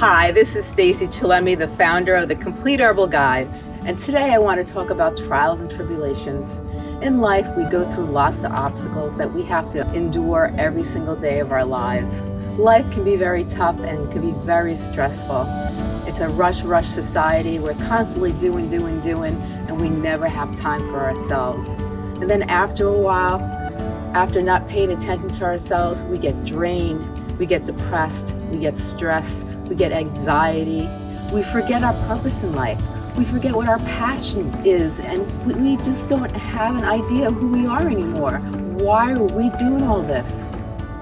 Hi, this is Stacy Chillemi, the founder of the Complete Herbal Guide, and today I want to talk about trials and tribulations. In life, we go through lots of obstacles that we have to endure every single day of our lives. Life can be very tough and can be very stressful. It's a rush, rush society. We're constantly doing, doing, doing, and we never have time for ourselves. And then after a while, after not paying attention to ourselves, we get drained, we get depressed, we get stressed, we get anxiety, we forget our purpose in life. We forget what our passion is and we just don't have an idea of who we are anymore. Why are we doing all this?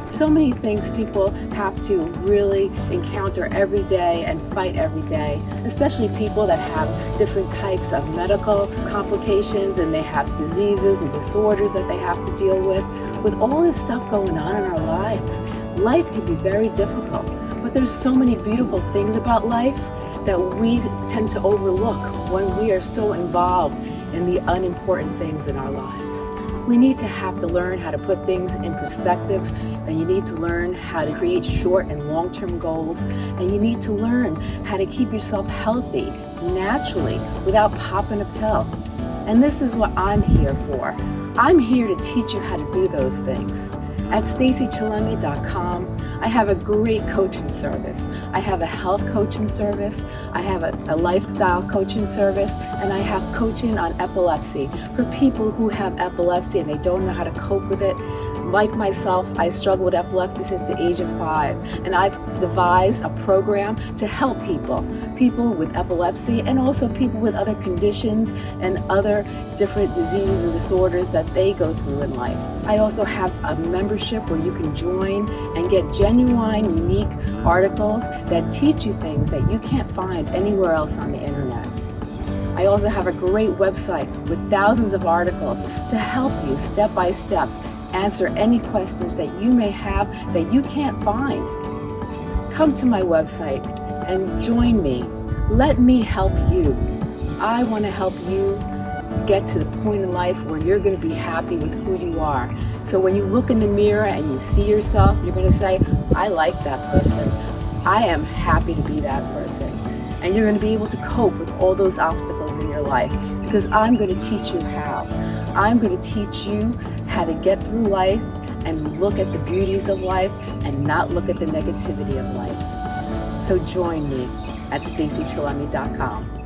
So many things people have to really encounter every day and fight every day, especially people that have different types of medical complications and they have diseases and disorders that they have to deal with. With all this stuff going on in our lives, life can be very difficult. But there's so many beautiful things about life that we tend to overlook when we are so involved in the unimportant things in our lives. We need to have to learn how to put things in perspective and you need to learn how to create short and long-term goals and you need to learn how to keep yourself healthy naturally without popping a pill. And this is what I'm here for. I'm here to teach you how to do those things. At stacychillemi.com, I have a great coaching service. I have a health coaching service, I have a, a, lifestyle coaching service, and I have coaching on epilepsy for people who have epilepsy and they don't know how to cope with it like myself, I struggle with epilepsy since the age of five, and I've devised a program to help people, people with epilepsy and also people with other conditions and other different diseases and disorders that they go through in life. I also have a membership where you can join and get genuine, unique articles that teach you things that you can't find anywhere else on the internet. I also have a great website with thousands of articles to help you step by step answer any questions that you may have that you can't find. Come to my website and join me. Let me help you. I want to help you get to the point in life where you're going to be happy with who you are. So when you look in the mirror and you see yourself, you're going to say, I like that person. I am happy to be that person. And you're going to be able to cope with all those obstacles in your life because I'm going to teach you how. I'm going to teach you how to get through life and look at the beauties of life and not look at the negativity of life. So join me at stacychillemi.com.